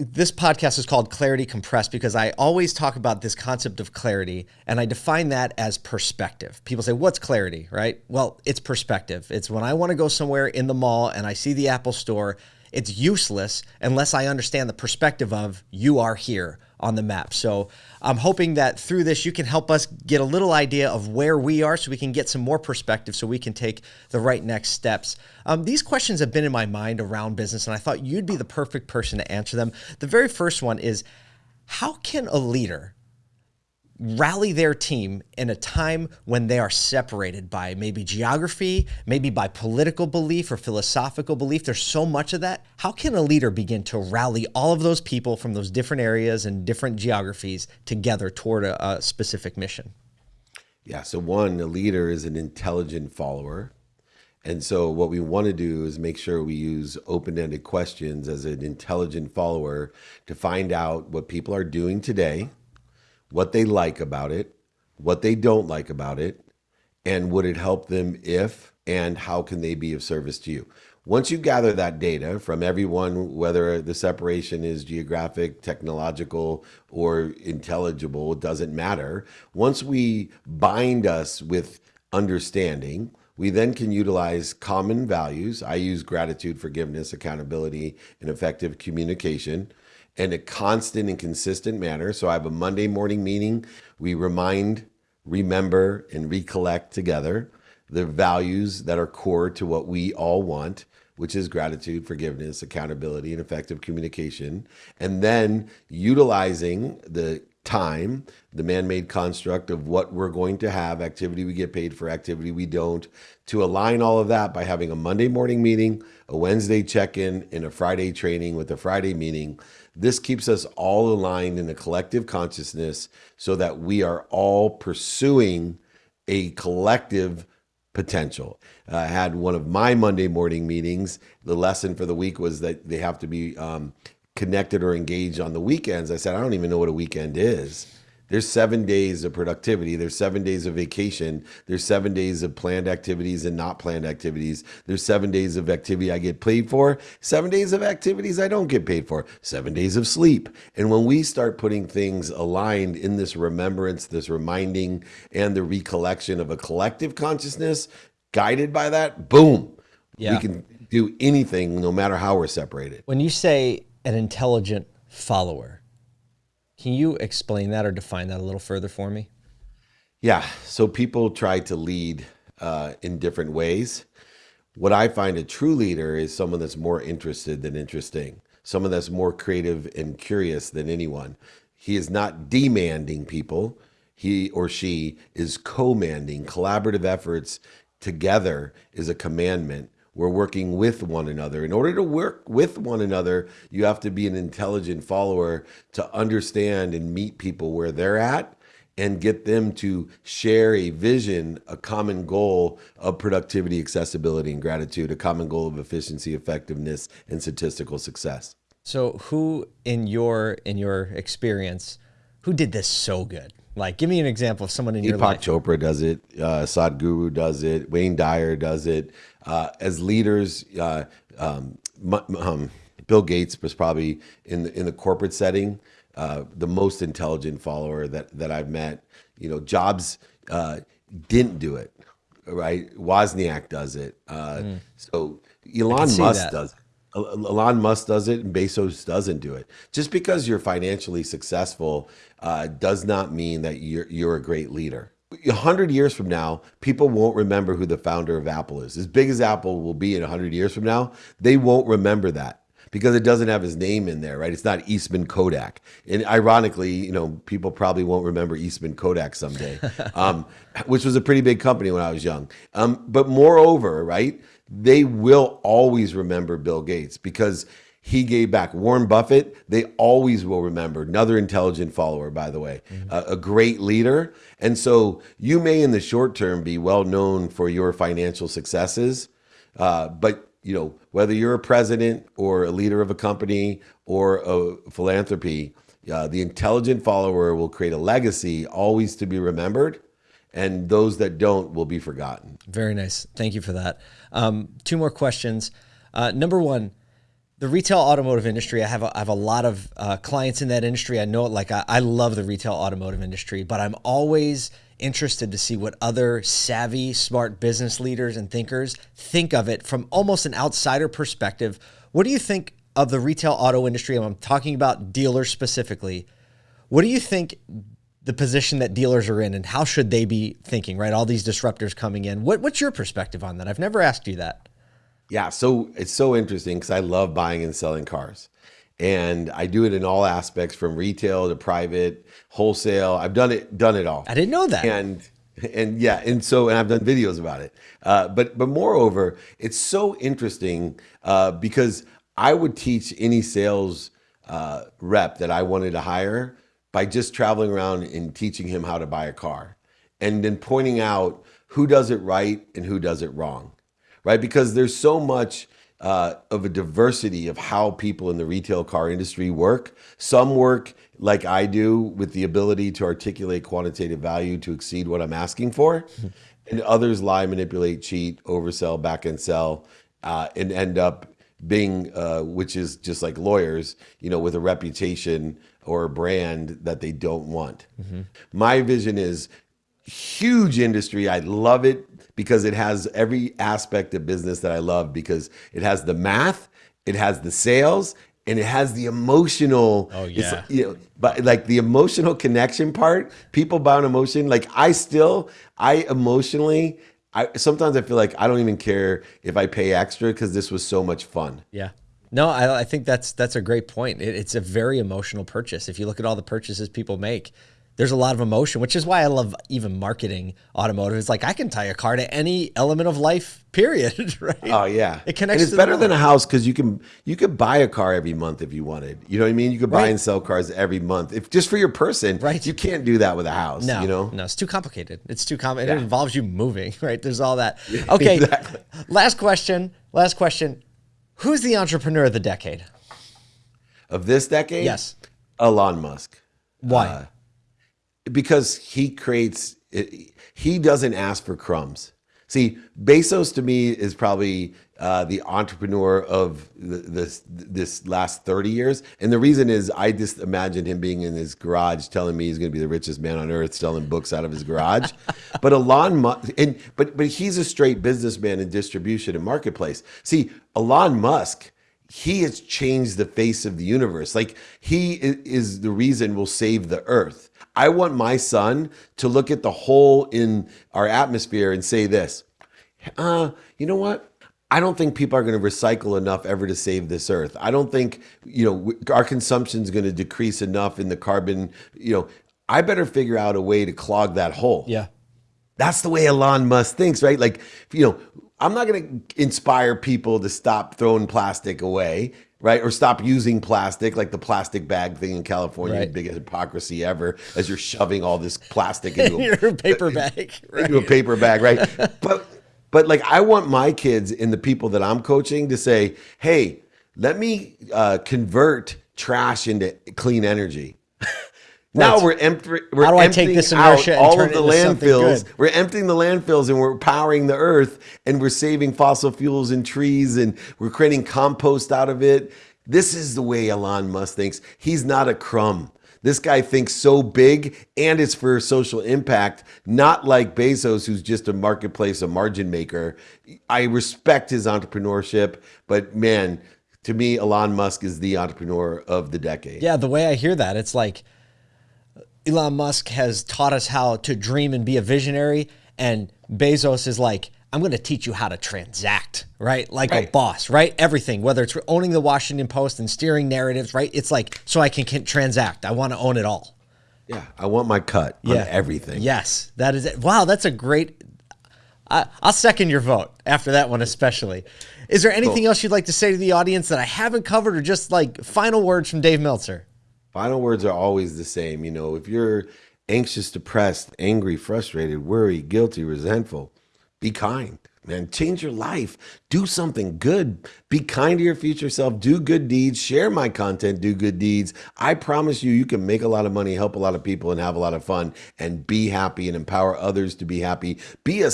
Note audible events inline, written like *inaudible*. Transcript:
this podcast is called Clarity Compressed because I always talk about this concept of clarity and I define that as perspective. People say, What's clarity, right? Well, it's perspective. It's when I want to go somewhere in the mall and I see the Apple store, it's useless unless I understand the perspective of you are here on the map. So I'm hoping that through this, you can help us get a little idea of where we are so we can get some more perspective so we can take the right next steps. Um, these questions have been in my mind around business, and I thought you'd be the perfect person to answer them. The very first one is how can a leader rally their team in a time when they are separated by maybe geography, maybe by political belief or philosophical belief. There's so much of that. How can a leader begin to rally all of those people from those different areas and different geographies together toward a, a specific mission? Yeah, so one, a leader is an intelligent follower. And so, what we want to do is make sure we use open ended questions as an intelligent follower to find out what people are doing today what they like about it, what they don't like about it, and would it help them if and how can they be of service to you? Once you gather that data from everyone, whether the separation is geographic, technological, or intelligible, it doesn't matter. Once we bind us with understanding, we then can utilize common values. I use gratitude, forgiveness, accountability, and effective communication in a constant and consistent manner. So I have a Monday morning meeting. We remind, remember, and recollect together the values that are core to what we all want, which is gratitude, forgiveness, accountability, and effective communication. And then utilizing the time, the man made construct of what we're going to have, activity we get paid for, activity we don't, to align all of that by having a Monday morning meeting, a Wednesday check in, and a Friday training with a Friday meeting this keeps us all aligned in a collective consciousness so that we are all pursuing a collective potential. Uh, I had one of my Monday morning meetings. The lesson for the week was that they have to be um, connected or engaged on the weekends. I said, I don't even know what a weekend is. There's seven days of productivity. There's seven days of vacation. There's seven days of planned activities and not planned activities. There's seven days of activity I get paid for. Seven days of activities I don't get paid for. Seven days of sleep. And when we start putting things aligned in this remembrance, this reminding, and the recollection of a collective consciousness guided by that, boom, yeah. we can do anything no matter how we're separated. When you say an intelligent follower, can you explain that or define that a little further for me? Yeah. So people try to lead uh, in different ways. What I find a true leader is someone that's more interested than interesting, someone that's more creative and curious than anyone. He is not demanding people. He or she is commanding. Collaborative efforts together is a commandment we're working with one another. In order to work with one another, you have to be an intelligent follower to understand and meet people where they're at and get them to share a vision, a common goal of productivity, accessibility, and gratitude, a common goal of efficiency, effectiveness, and statistical success. So who in your in your experience, who did this so good? Like, give me an example of someone in Deepak your life. Chopra does it. Uh, Sadhguru does it. Wayne Dyer does it. Uh, as leaders, uh, um, um, Bill Gates was probably in the, in the corporate setting uh, the most intelligent follower that that I've met. You know, Jobs uh, didn't do it, right? Wozniak does it. Mm. So Elon Musk that. does it. Elon Musk does it and Bezos doesn't do it. Just because you're financially successful uh, does not mean that you're you're a great leader. A hundred years from now, people won't remember who the founder of Apple is. As big as Apple will be in a hundred years from now, they won't remember that because it doesn't have his name in there, right? It's not Eastman Kodak. And ironically, you know, people probably won't remember Eastman Kodak someday, *laughs* um, which was a pretty big company when I was young. Um, but moreover, right, they will always remember Bill Gates because he gave back. Warren Buffett, they always will remember. Another intelligent follower, by the way, mm-hmm. uh, a great leader. And so you may, in the short term, be well known for your financial successes, uh, but you know whether you're a president or a leader of a company or a philanthropy, uh, the intelligent follower will create a legacy, always to be remembered and those that don't will be forgotten. Very nice. Thank you for that. Um, two more questions. Uh, number one, the retail automotive industry, I have a, I have a lot of uh, clients in that industry. I know it like I, I love the retail automotive industry, but I'm always interested to see what other savvy, smart business leaders and thinkers think of it from almost an outsider perspective. What do you think of the retail auto industry? I'm talking about dealers specifically. What do you think the position that dealers are in and how should they be thinking, right? All these disruptors coming in. What, what's your perspective on that? I've never asked you that. Yeah, so it's so interesting because I love buying and selling cars. And I do it in all aspects from retail to private, wholesale. I've done it, done it all. I didn't know that. And and yeah, and so and I've done videos about it. Uh, but but moreover, it's so interesting uh, because I would teach any sales uh, rep that I wanted to hire by just traveling around and teaching him how to buy a car, and then pointing out who does it right and who does it wrong, right? Because there's so much uh, of a diversity of how people in the retail car industry work. Some work like I do with the ability to articulate quantitative value to exceed what I'm asking for. And others lie, manipulate, cheat, oversell, back and sell, uh, and end up being, uh, which is just like lawyers, you know, with a reputation or a brand that they don't want. Mm-hmm. My vision is huge industry. I love it because it has every aspect of business that I love because it has the math, it has the sales, and it has the emotional oh yeah. you know but like the emotional connection part people buy an emotion. Like i still i emotionally i sometimes i feel like i don't even care if i pay extra because this was so much fun. Yeah. No I, I think that's that's a great point. It, it's a very emotional purchase. If you look at all the purchases people make there's a lot of emotion, which is why I love even marketing automotive. It's like I can tie a car to any element of life, *laughs* period. *laughs* Right? Oh yeah, it connects. And it's better than a house because you can you could buy a car every month if you wanted. You know what I mean? You could buy right. and sell cars every month if just for your person. Right. You can't do that with a house. No, you know. No, it's too complicated. It's too complicated. Yeah. It involves you moving. *laughs* Right. There's all that. Okay. exactly. Last question. Last question. Who's the entrepreneur of the decade? Of this decade? Yes. Elon Musk. Why? Uh, because he creates he doesn't ask for crumbs. See bezos to me is probably uh, the entrepreneur of this this last 30 years. And the reason is i just imagined him being in his garage telling me he's going to be the richest man on earth selling books out of his garage. *laughs* But elon musk and but but he's a straight businessman in distribution and marketplace. See elon musk he has changed the face of the universe like he is the reason we'll save the earth I want my son to look at the hole in our atmosphere and say this, uh, you know what? I don't think people are going to recycle enough ever to save this earth. I don't think, you know, our consumption is going to decrease enough in the carbon, you know, I better figure out a way to clog that hole. Yeah. That's the way Elon Musk thinks, right? Like, you know, I'm not going to inspire people to stop throwing plastic away right? Or stop using plastic, like the plastic bag thing in California, right. biggest hypocrisy ever, as you're shoving all this plastic *laughs* into a *laughs* paper bag, right. into a paper bag, right? *laughs* but but like I want my kids and the people that I'm coaching to say, hey, let me uh, convert trash into clean energy. Now we're, empty, we're How do I take this inertia all of the landfills. We're emptying the landfills and we're powering the earth and we're saving fossil fuels and trees and we're creating compost out of it. This is the way Elon Musk thinks. He's not a crumb. This guy thinks so big and it's for social impact, not like Bezos, who's just a marketplace, a margin maker. I respect his entrepreneurship, but man, to me, Elon Musk is the entrepreneur of the decade. Yeah, the way I hear that, it's like Elon Musk has taught us how to dream and be a visionary. And Bezos is like, I'm going to teach you how to transact, right? Like right. a boss, right? Everything, whether it's owning the Washington Post and steering narratives, right? It's like, so I can, can transact. I want to own it all. Yeah. I want my cut yeah. on everything. Yes. That is it. Wow. That's a great, I, will second your vote after that one, especially. Is there anything cool. else you'd like to say to the audience that I haven't covered or just like final words from Dave Meltzer? Final words are always the same. You know, if you're anxious, depressed, angry, frustrated, worried, guilty, resentful, be kind, man. Change your life. Do something good. Be kind to your future self. Do good deeds. Share my content. Do good deeds. I promise you, you can make a lot of money, help a lot of people, and have a lot of fun, and be happy and empower others to be happy. Be a